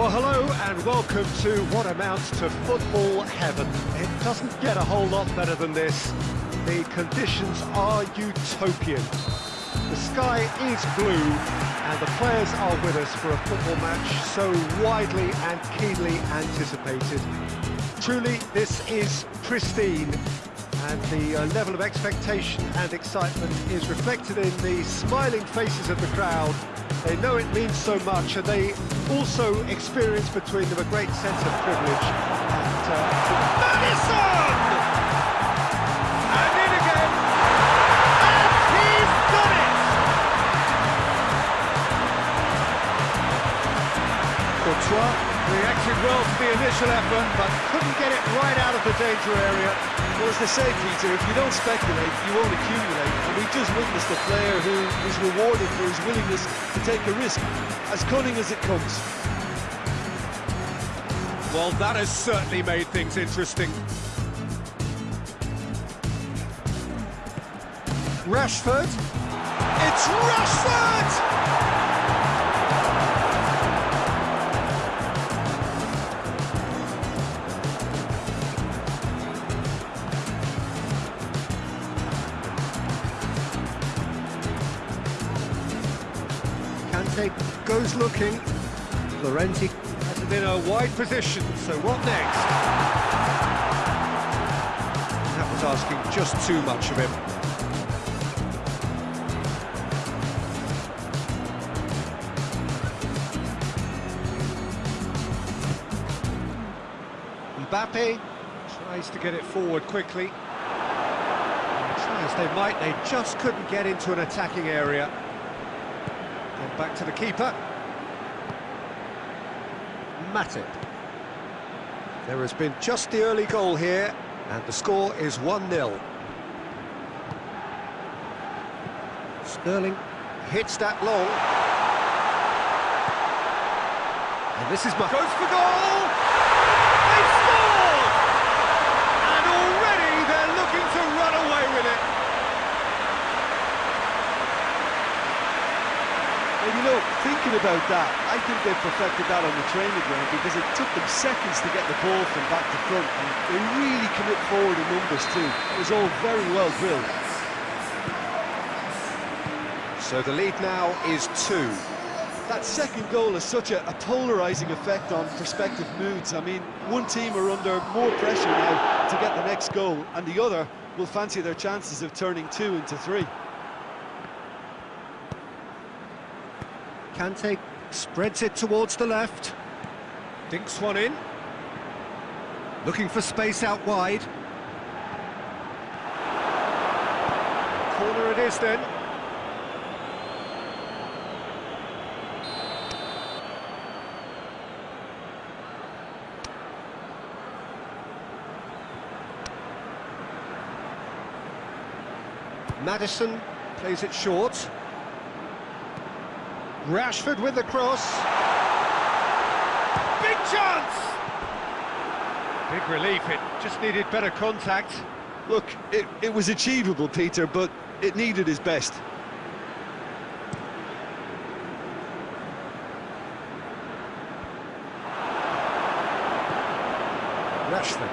Well, hello and welcome to what amounts to football heaven. It doesn't get a whole lot better than this. The conditions are utopian. The sky is blue and the players are with us for a football match so widely and keenly anticipated. Truly, this is pristine and the uh, level of expectation and excitement is reflected in the smiling faces of the crowd. They know it means so much, and they also experience between them a great sense of privilege. And, uh, Maddison! To the initial effort, but couldn't get it right out of the danger area. Well, as they say, Peter, if you don't speculate, you won't accumulate. And we just witnessed a player who was rewarded for his willingness to take a risk, as cunning as it comes. Well, that has certainly made things interesting. Rashford. It's Rashford! Goes looking. Laurenti has in a wide position, so what next? That was asking just too much of him. Mbappe tries to get it forward quickly. They might, they just couldn't get into an attacking area. Back to the keeper. Matip. There has been just the early goal here, and the score is 1-0. Sterling hits that long. And this is... Goes for goal! They scored! And already they're looking to run away with it. And you know, thinking about that, I think they perfected that on the training ground because it took them seconds to get the ball from back to front. And they really commit forward in numbers too. It was all very well drilled. So the lead now is two. That second goal has such a, a polarising effect on prospective moods. I mean, one team are under more pressure now to get the next goal, and the other will fancy their chances of turning two into three. Kante spreads it towards the left. Dinks one in. Looking for space out wide. Corner it is then. Maddison plays it short. Rashford with the cross. Big chance! Big relief, it just needed better contact. Look, it, it was achievable, Peter, but it needed his best. Rashford.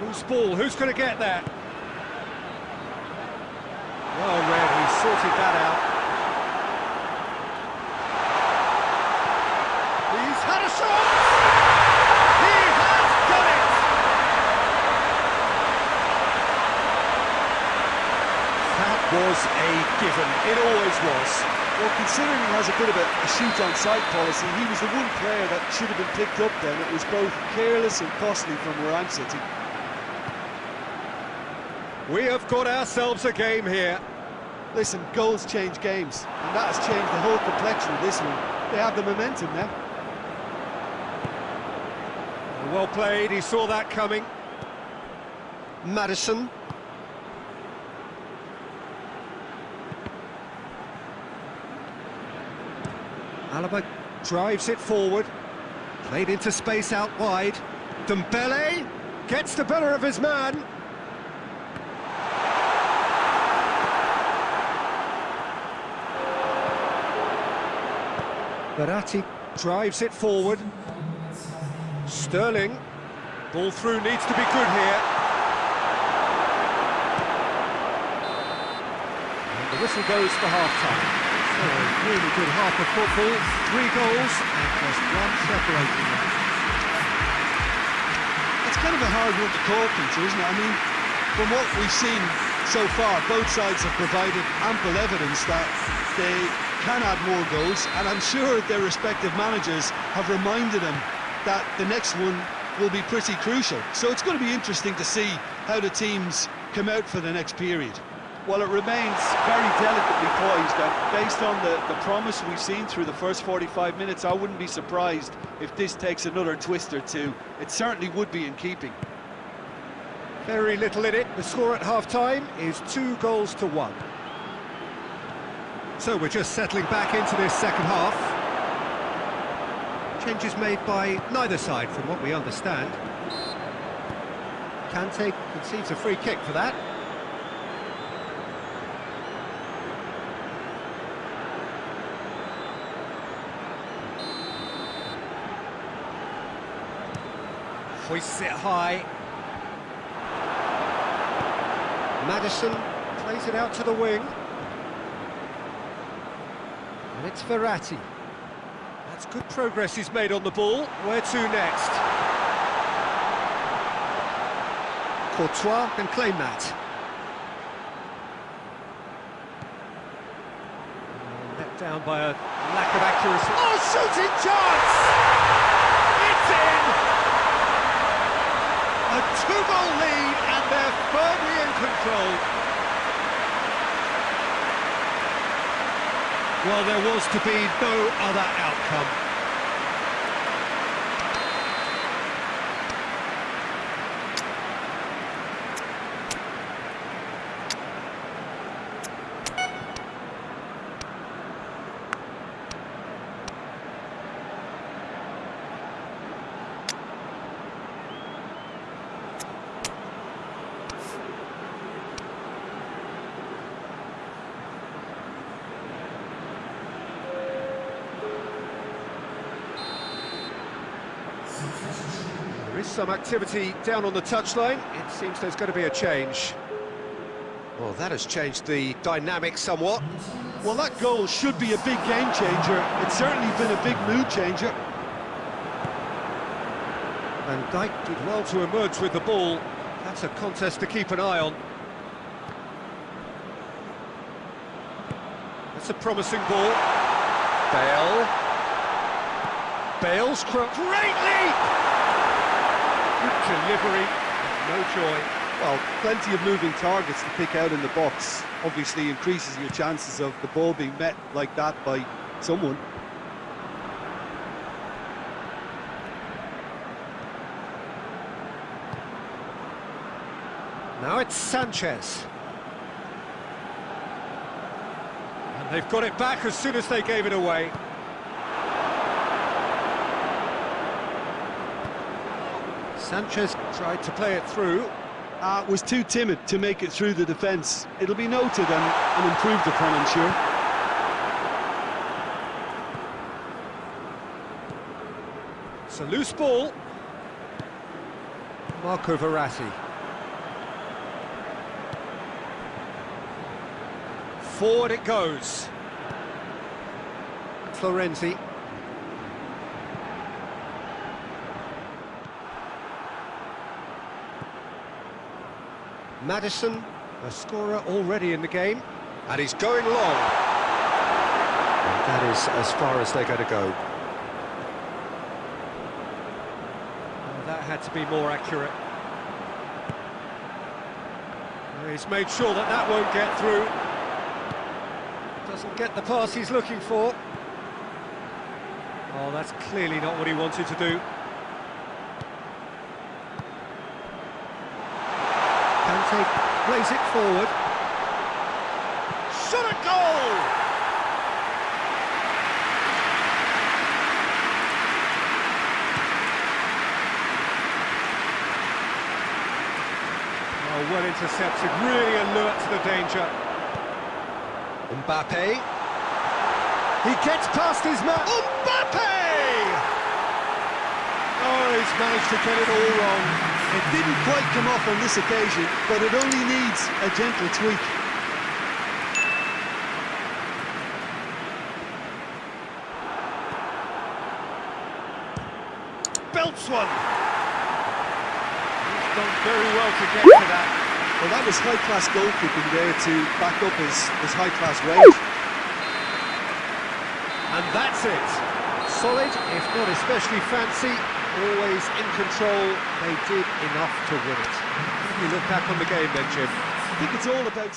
Who's ball? Who's going to get that? Well read, he sorted that out. He's had a shot! He has done it! That was a given, it always was. Well, considering he has a bit of a, a shoot-on-sight policy, he was the one player that should have been picked up then. It was both careless and costly from where I'm sitting. We have got ourselves a game here. Listen, goals change games, and that has changed the whole complexion of this one. They have the momentum now. Well played, he saw that coming. Maddison. Alaba drives it forward. Played into space out wide. Dembele gets the better of his man. Verratti drives it forward. Sterling. Ball through needs to be good here. And the whistle goes for half-time. So a really good half of football, three goals and just one separating them. It's kind of a hard one to call, Peter, isn't it? I mean, from what we've seen so far, both sides have provided ample evidence that they can add more goals, and I'm sure their respective managers have reminded them that the next one will be pretty crucial. So it's going to be interesting to see how the teams come out for the next period. Well, it remains very delicately poised, and based on the, the promise we've seen through the first 45 minutes, I wouldn't be surprised if this takes another twist or two. It certainly would be in keeping. Very little in it. The score at half-time is two goals to one. So we're just settling back into this second half. Changes made by neither side, from what we understand. Kante concedes a free kick for that. Hoists it high. Maddison plays it out to the wing. And it's Verratti. That's good progress he's made on the ball. Where to next? Courtois can claim that. Let down by a lack of accuracy. Oh, shooting chance! It's in! A two-goal lead and they're firmly in control. Well, there was to be no other outcome. Is some activity down on the touchline. It seems there's going to be a change. Well, that has changed the dynamic somewhat. Well, that goal should be a big game changer. It's certainly been a big mood changer. Van Dijk did well to emerge with the ball. That's a contest to keep an eye on. That's a promising ball. Bale. Bale's cro- great leap! Good delivery, no joy. Well, plenty of moving targets to pick out in the box. Obviously increases your chances of the ball being met like that by someone. Now it's Sanchez. And they've got it back as soon as they gave it away. Sanchez tried to play it through. Uh, was too timid to make it through the defence. It'll be noted and, and improved upon, I'm sure. It's a loose ball. Marco Verratti. Forward it goes. Florenzi. Maddison, a scorer already in the game. And he's going long. And that is as far as they're going to go. That had to be more accurate. He's made sure that that won't get through. Doesn't get the pass he's looking for. Oh, that's clearly not what he wanted to do. Kante plays it forward. Shot a goal! Oh, well intercepted, really alert to the danger. Mbappe. He gets past his man. Mbappe! Oh, he's managed to get it all wrong. It didn't quite come off on this occasion, but it only needs a gentle tweak. Belts one. He's done very well to get to that. Well, that was high-class goalkeeping there to back up his, his high-class range. And that's it. Solid, if not especially fancy, always in control. They did enough to win it. Do you look back on the game then, Jim? I think it's all about.